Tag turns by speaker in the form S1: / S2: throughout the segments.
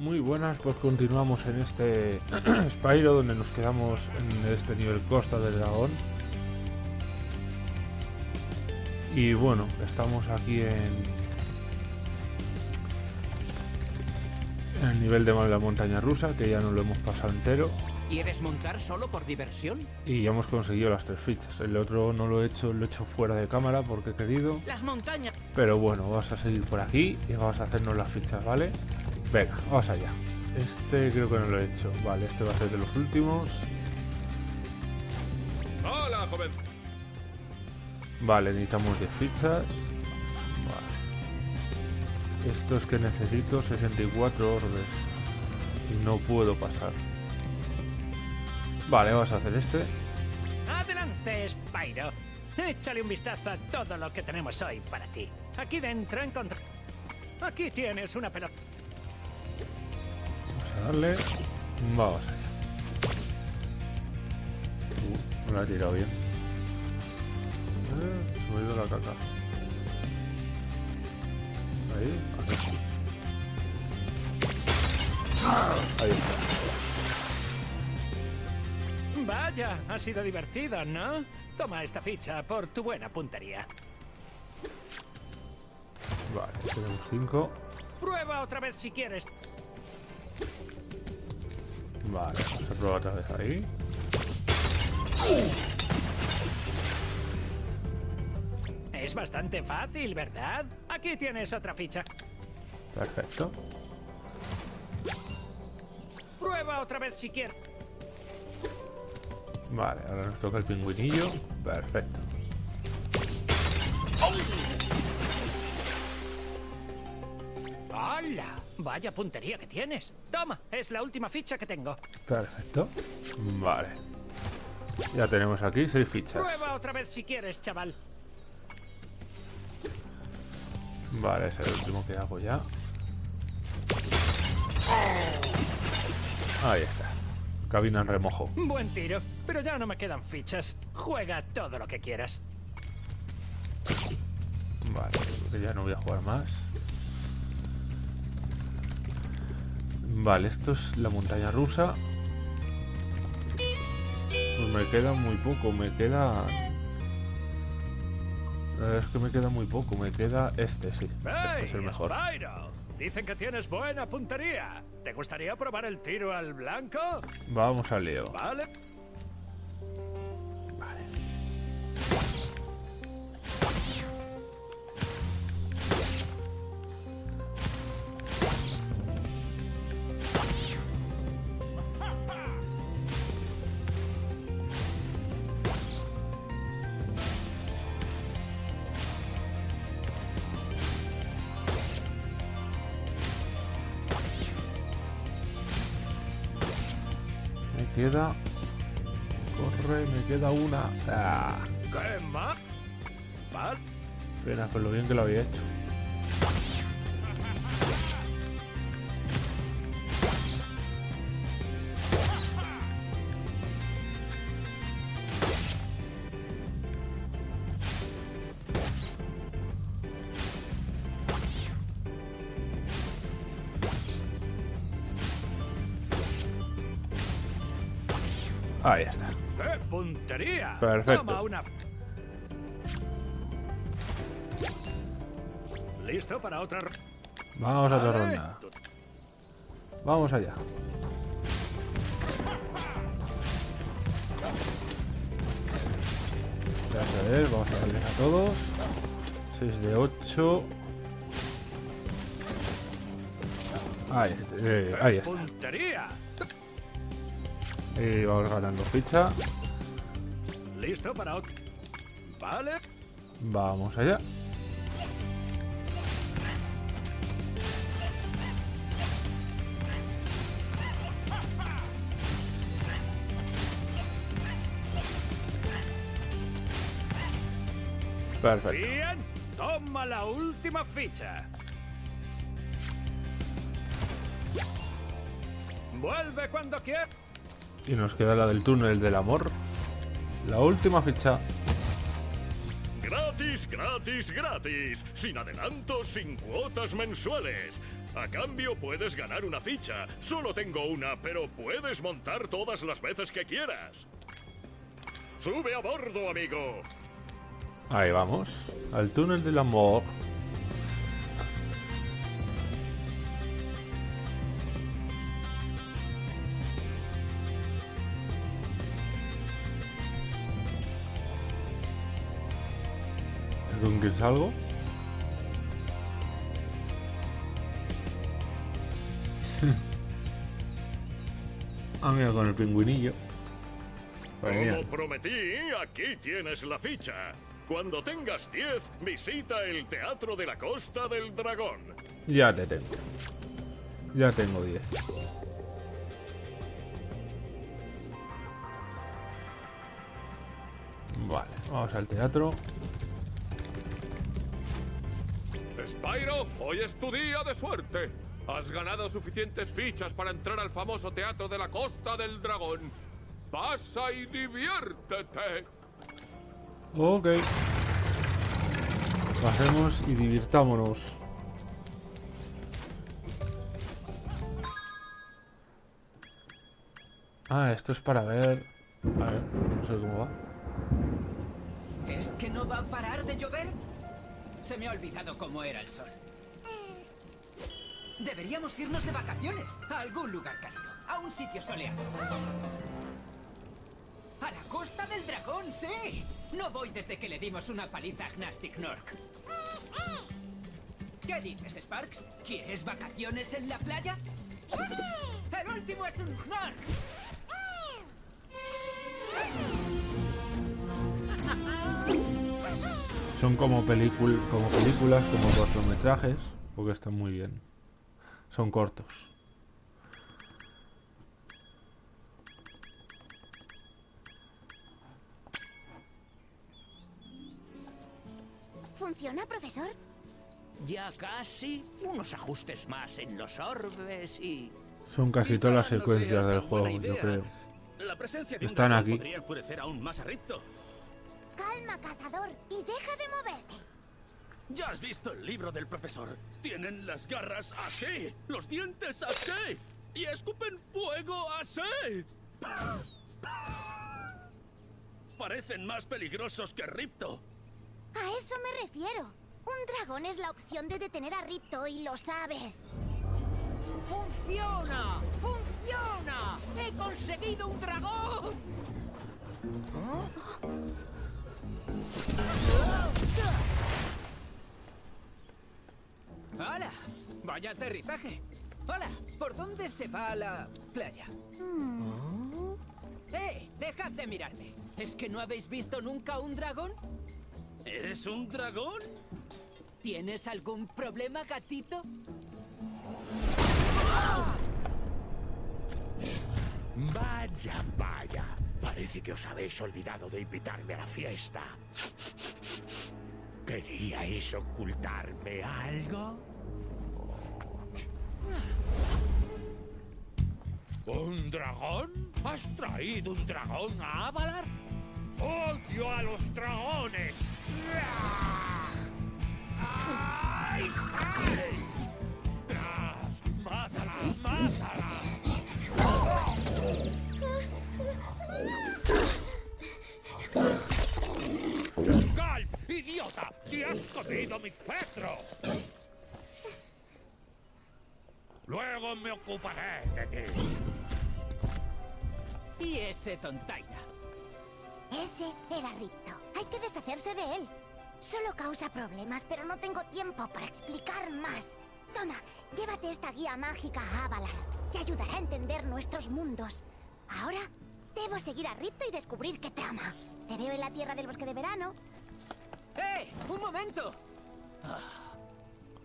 S1: Muy buenas, pues continuamos en este Spyro donde nos quedamos en este nivel Costa del Dragón. Y bueno, estamos aquí en, en el nivel de la montaña rusa, que ya no lo hemos pasado entero.
S2: ¿Quieres montar solo por diversión?
S1: Y ya hemos conseguido las tres fichas. El otro no lo he hecho, lo he hecho fuera de cámara porque he querido.
S2: Las montañas.
S1: Pero bueno, vamos a seguir por aquí y vamos a hacernos las fichas, ¿vale? Venga, vamos allá. Este creo que no lo he hecho. Vale, este va a ser de los últimos.
S3: Hola, joven.
S1: Vale, necesitamos 10 fichas. Vale. Esto es que necesito 64 orbes. Y no puedo pasar. Vale, vamos a hacer este.
S4: Adelante, Spyro. Échale un vistazo a todo lo que tenemos hoy para ti. Aquí dentro encontré... Aquí tienes una pelota.
S1: A darle. Vamos allá. Uh, no la he tirado bien. Eh, se me ha ido la caca. Ahí, aquí. Ahí está.
S4: Vaya, ha sido divertido, ¿no? Toma esta ficha por tu buena puntería.
S1: Vale, tenemos 5.
S4: Prueba otra vez si quieres.
S1: Vale, vamos a probar otra vez ahí.
S4: Es bastante fácil, ¿verdad? Aquí tienes otra ficha.
S1: Perfecto.
S4: Prueba otra vez si quieres.
S1: Vale, ahora nos toca el pingüinillo. Perfecto.
S4: ¡Hala! Vaya puntería que tienes. Toma, es la última ficha que tengo.
S1: Perfecto. Vale. Ya tenemos aquí seis fichas.
S4: Prueba otra vez si quieres, chaval.
S1: Vale, es el último que hago ya. Ahí está. Cabina en remojo.
S4: Buen tiro, pero ya no me quedan fichas. Juega todo lo que quieras.
S1: Vale, creo que ya no voy a jugar más. Vale, esto es la montaña rusa. Pues me queda muy poco, me queda... Es que me queda muy poco, me queda este, sí. Este es el mejor.
S4: Dicen que tienes buena puntería. ¿Te gustaría probar el tiro al blanco?
S1: Vamos al lío.
S4: Vale.
S1: Ah,
S4: ¿Qué más? Vale.
S1: pena con lo bien que lo había hecho.
S4: Puntería!
S1: Perfecto.
S4: Toma una... ¿Listo para otra?
S1: Vamos a otra ronda. Vamos allá. Ya a ver, vamos a darles a todos. 6 de 8. Ahí, eh, ahí está.
S4: ¡Puntería!
S1: Y vamos ganando ficha.
S4: ¿Listo para otra? Vale.
S1: Vamos allá. Perfecto.
S4: Bien. Toma la última ficha. Vuelve cuando quieras.
S1: Y nos queda la del túnel del amor. La última ficha.
S3: Gratis, gratis, gratis. Sin adelantos, sin cuotas mensuales. A cambio puedes ganar una ficha. Solo tengo una, pero puedes montar todas las veces que quieras. Sube a bordo, amigo.
S1: Ahí vamos. Al túnel del amor. ¿Con qué salgo? ah, mira, con el pingüinillo.
S3: Como prometí, aquí tienes la ficha. Cuando tengas 10, visita el Teatro de la Costa del Dragón.
S1: Ya te tengo. Ya tengo 10. Vale, vamos al teatro.
S5: Spyro, hoy es tu día de suerte. Has ganado suficientes fichas para entrar al famoso teatro de la Costa del Dragón. Pasa y diviértete.
S1: Ok. Pasemos y divirtámonos. Ah, esto es para ver... A ver, no sé cómo va.
S2: ¿Es que no va a parar de llover? Se me ha olvidado cómo era el sol. Deberíamos irnos de vacaciones a algún lugar cálido, a un sitio soleado. ¡A la costa del dragón, sí! No voy desde que le dimos una paliza a Gnastic Nork. ¿Qué dices, Sparks? ¿Quieres vacaciones en la playa? ¡El último es un Gnork!
S1: Son como, pelicul como películas, como cortometrajes, porque están muy bien. Son cortos.
S6: ¿Funciona, profesor?
S2: Ya casi. Unos ajustes más en los orbes y...
S1: Son casi todas las
S7: no
S1: secuencias
S7: sea
S1: del juego, yo creo.
S7: La presencia de
S1: Están aquí.
S7: podría enfurecer aún más a Ripto.
S6: Calma, cazador, y deja de moverte.
S7: Ya has visto el libro del profesor. Tienen las garras así, los dientes así y escupen fuego así. Parecen más peligrosos que Ripto.
S6: A eso me refiero. Un dragón es la opción de detener a Ripto y lo sabes.
S2: ¡Funciona! ¡Funciona! ¡He conseguido un dragón! ¡Vaya aterrizaje! ¡Hola! ¿Por dónde se va a la playa? ¡Eh! ¡Dejad de mirarme! ¿Es que no habéis visto nunca un dragón?
S7: ¿Eres un dragón?
S2: ¿Tienes algún problema, gatito?
S8: Vaya, vaya. Parece que os habéis olvidado de invitarme a la fiesta. ¿Queríais ocultarme algo? ¿Un dragón? ¿Has traído un dragón a Avalar? ¡Odio a los dragones! Ocuparé de ti.
S2: Y ese tontaina.
S6: Ese era Ripto. Hay que deshacerse de él. Solo causa problemas, pero no tengo tiempo para explicar más. Toma, llévate esta guía mágica a Avalar. Te ayudará a entender nuestros mundos. Ahora, debo seguir a Ripto y descubrir qué trama. Te veo en la tierra del bosque de verano.
S2: ¡Eh! ¡Un momento! Ah,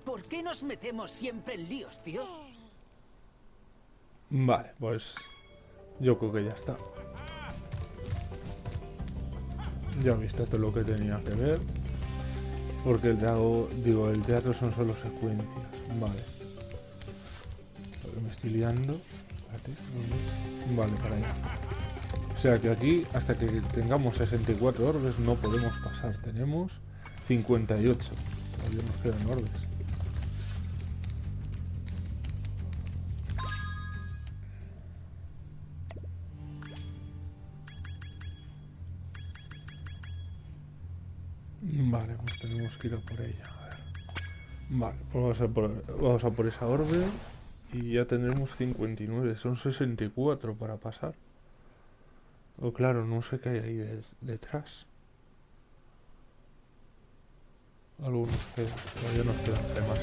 S2: ¿Por qué nos metemos siempre en líos, tío?
S1: Vale, pues yo creo que ya está. Ya visto todo lo que tenía que ver. Porque el teatro, digo, el teatro son solo secuencias. Vale. Me estoy liando. Vale, para allá. O sea que aquí, hasta que tengamos 64 orbes, no podemos pasar. Tenemos 58. Todavía nos quedan orbes. Por ella. A ver. Vale, pues vamos a por, vamos a por esa orbe. Y ya tendremos 59. Son 64 para pasar. O claro, no sé qué hay ahí de- detrás. Algunos que todavía nos quedan gemas.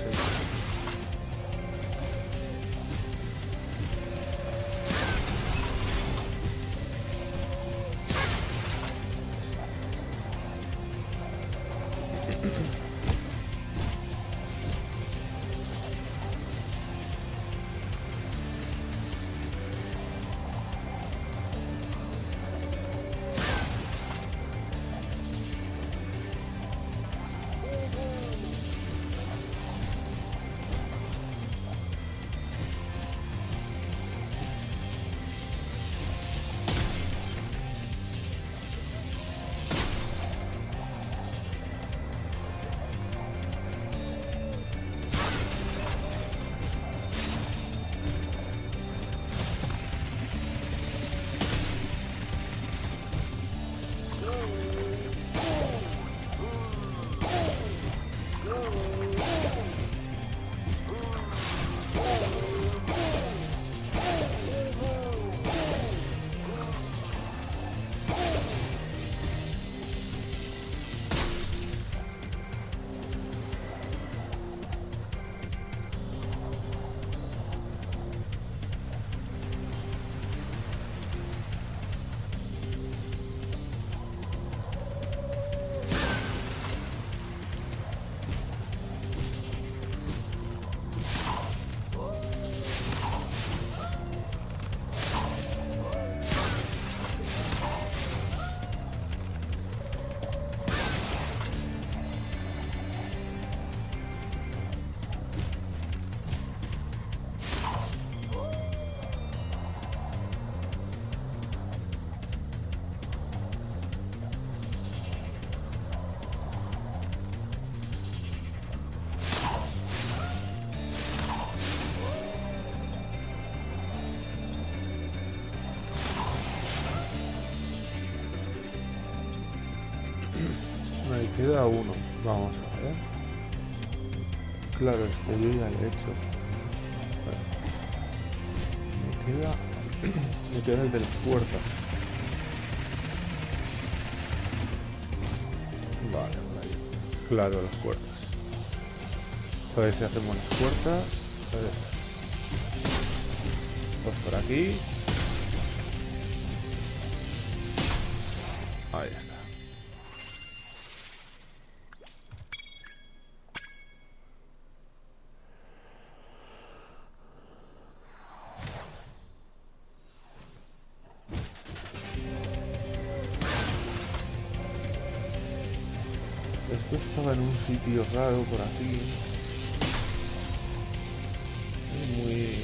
S1: Queda uno. Vamos a ver. Claro, es que yo ya lo he hecho. Me queda. Me queda el de las puertas. Vale, por. Claro, las puertas. A ver si hacemos las puertas. A por aquí. Estaba en un sitio raro por aquí. Muy...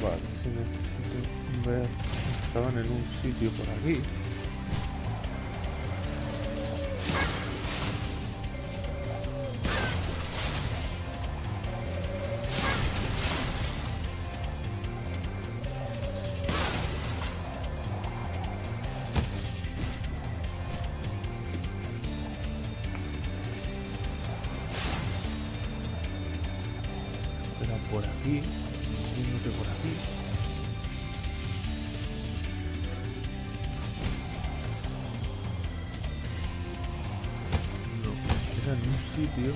S1: Vale, si necesito ver... Estaban en un sitio por aquí. Por aquí. Entiendo que por aquí. Era en un sitio.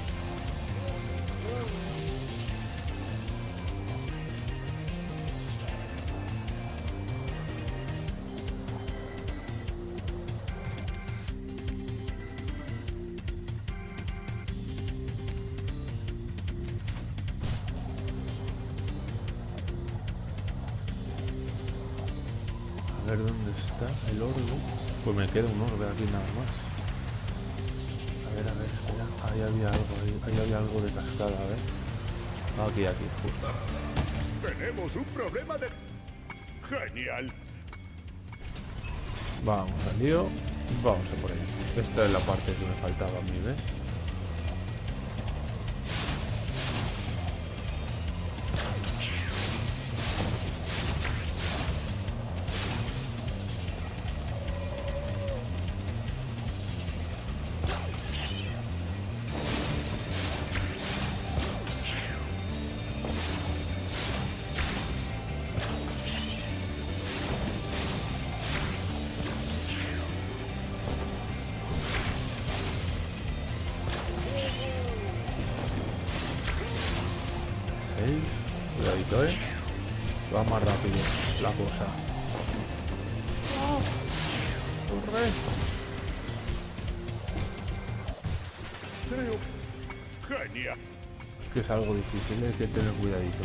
S1: El. Pues me queda un orbe aquí nada más. A ver, a ver, espera. Ahí había algo, ahí, ahí había algo de cascada, a ver. Aquí, aquí, justo.
S8: Tenemos un problema de... Genial.
S1: Vamos al lío. Vamos a por ello. Esta es la parte que me faltaba a mí, ¿ves?
S8: Creo.
S1: Que es algo difícil, hay que tener cuidadito.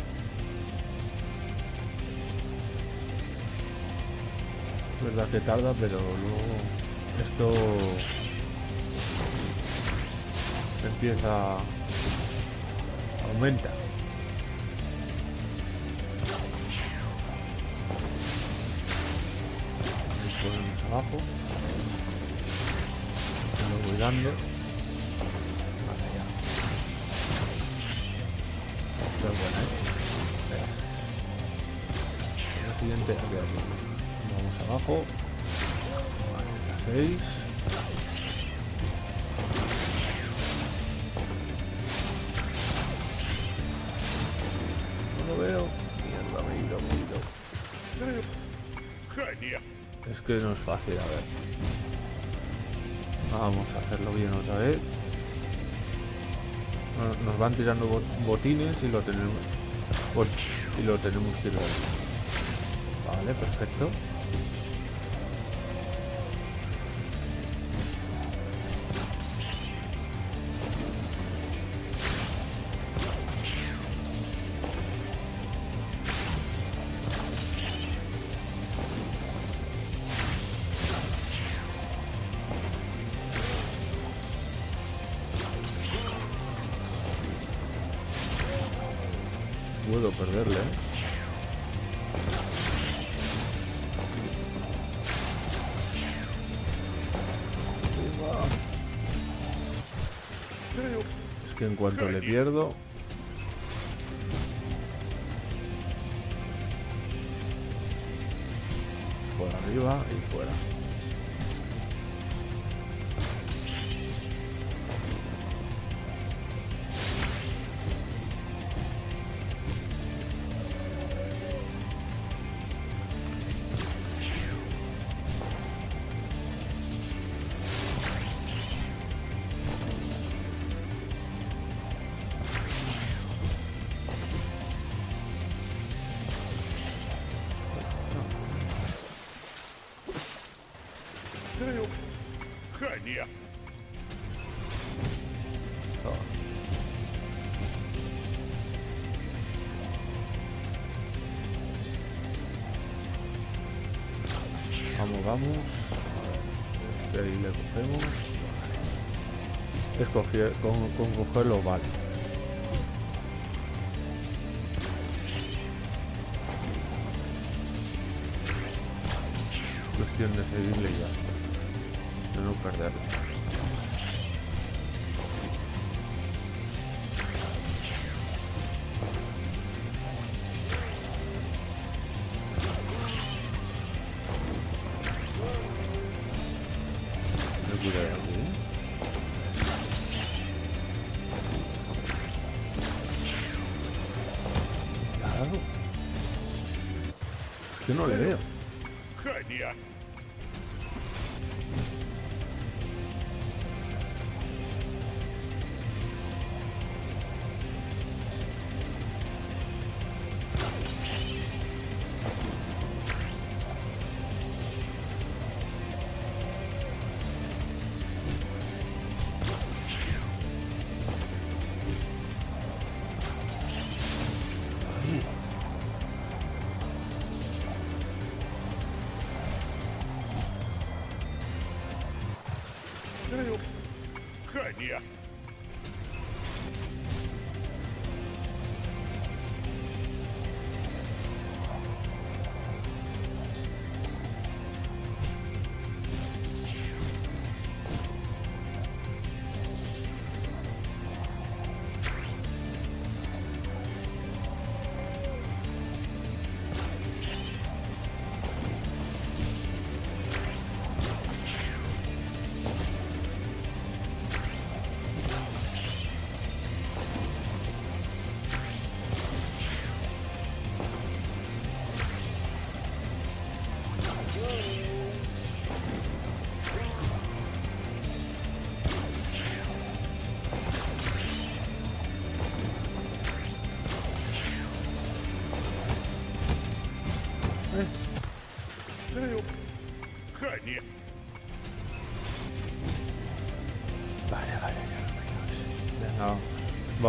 S1: Es verdad que tarda, pero luego esto empieza aumenta. Ponemos abajo. Lo voy dando. Espera. La siguiente, aquí, aquí. Vamos abajo. Vale, la 6. No lo veo. Mierda, me he ido, me he ido.
S8: Genial.
S1: Es que no es fácil, a ver. Vamos a hacerlo bien otra vez. No- Nos van tirando bot- botines y lo tenemos y lo tenemos que ir. Vale, perfecto. Cuanto le pierdo... Por arriba y fuera. Ahí le cogemos. Escoger, con, con cogerlo vale. Cuestión de seguirle y ya. De no perderlo. No le veo.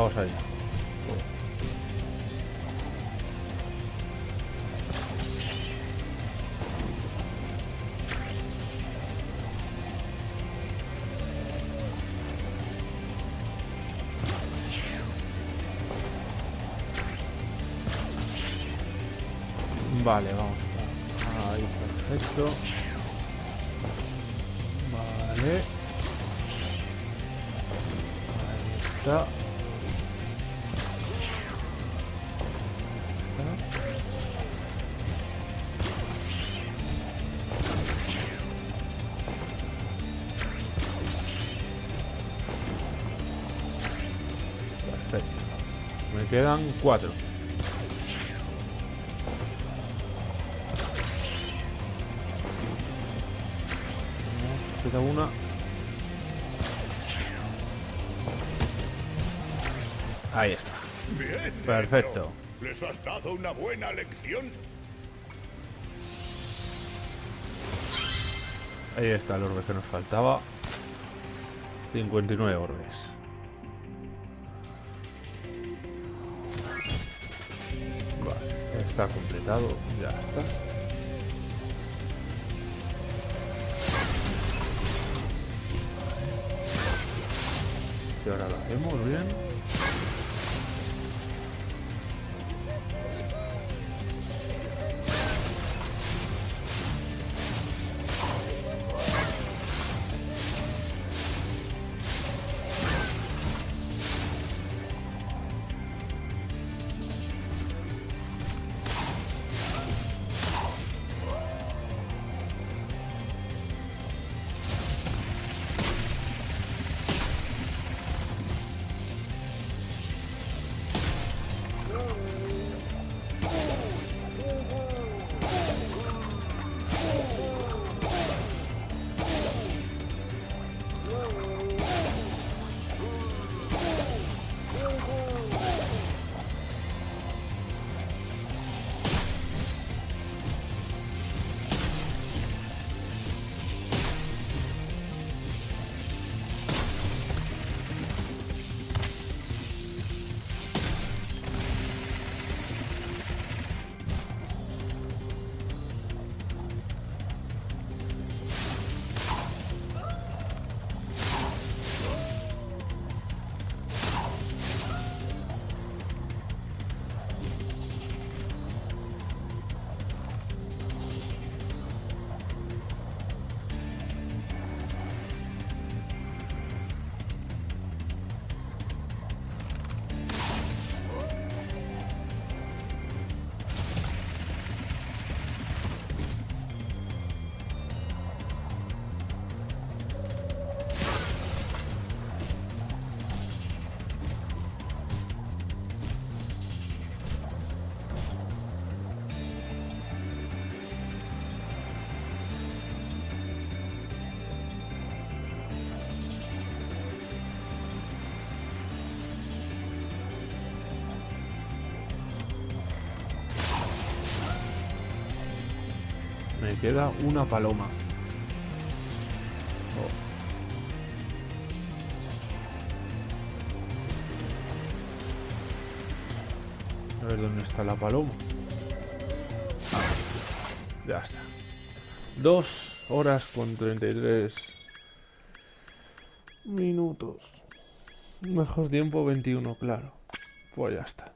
S1: Vamos allá. Vale, vamos. Ahí, perfecto. Vale. Ahí está. Quedan cuatro. Queda una. Ahí está.
S8: Bien.
S1: Perfecto.
S8: hecho. ¿Les has dado una buena lección?
S1: Ahí está el orbe que nos faltaba. 59 orbes. Está completado. Ya está. Y ahora lo hacemos bien. Queda una paloma. Oh. A ver dónde está la paloma. Ya está. Dos horas con 33 minutos. Mejor tiempo 21, claro. Pues ya está.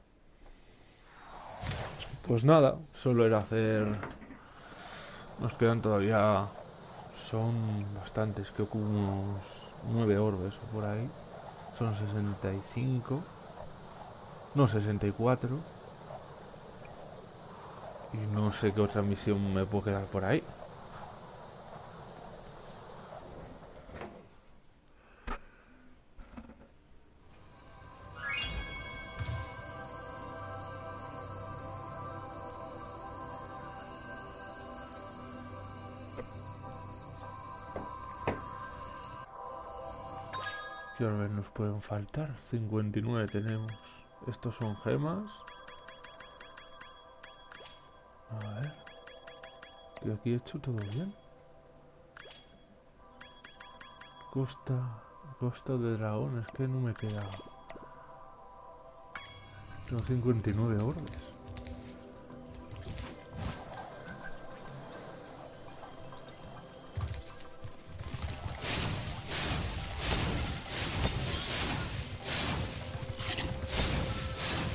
S1: Pues nada, solo era hacer nos quedan todavía... Son bastantes, creo que unos 9 orbes o por ahí. Son 65. No, 64. Y no sé qué otra misión me puede quedar por ahí. Pueden faltar? 59 tenemos. Estos son gemas. A ver. Que aquí he hecho todo bien. Costa. Costa de dragón, es que no me queda. Son 59 orbes.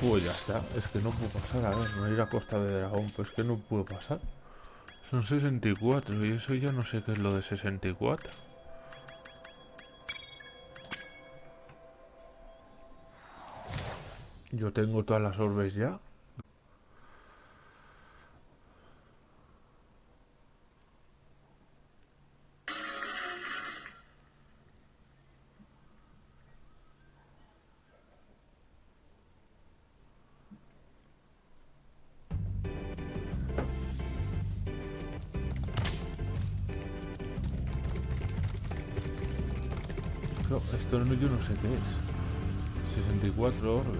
S1: Pues ya está, es que no puedo pasar, a ver, no ir a Costa de Dragón, pues que no puedo pasar. Son 64 y eso ya no sé qué es lo de 64. Yo tengo todas las orbes ya. No, yo no sé qué es. 64 orbes.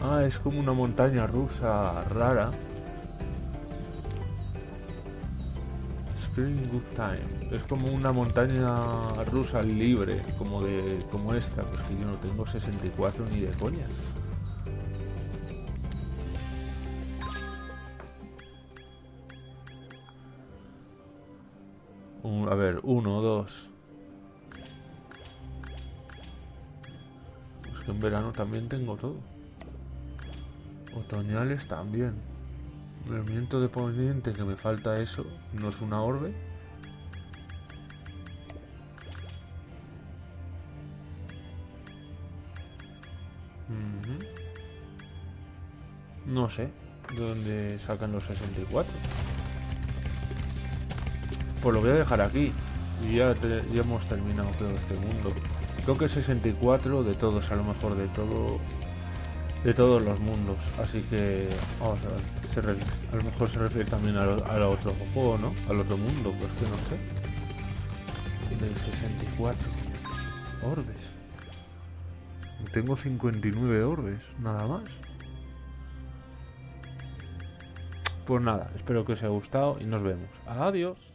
S1: Ah, es como una montaña rusa rara. Spring Good Time. Es como una montaña rusa libre, como de como esta, pues que yo no tengo 64 ni de coña. Verano también tengo todo. Otoñales también. El viento de poniente que me falta eso, no es una orbe. No sé de dónde sacan los 64. Pues lo voy a dejar aquí. Y ya, ya hemos terminado creo este mundo. Creo que 64 de todos, a lo mejor de todo. De todos los mundos. Así que vamos a ver. a lo mejor se refiere también al, al otro juego, ¿no? Al otro mundo, pues que no sé. Del 64. Orbes. Tengo 59 orbes, nada más. Pues nada, espero que os haya gustado y nos vemos. Adiós.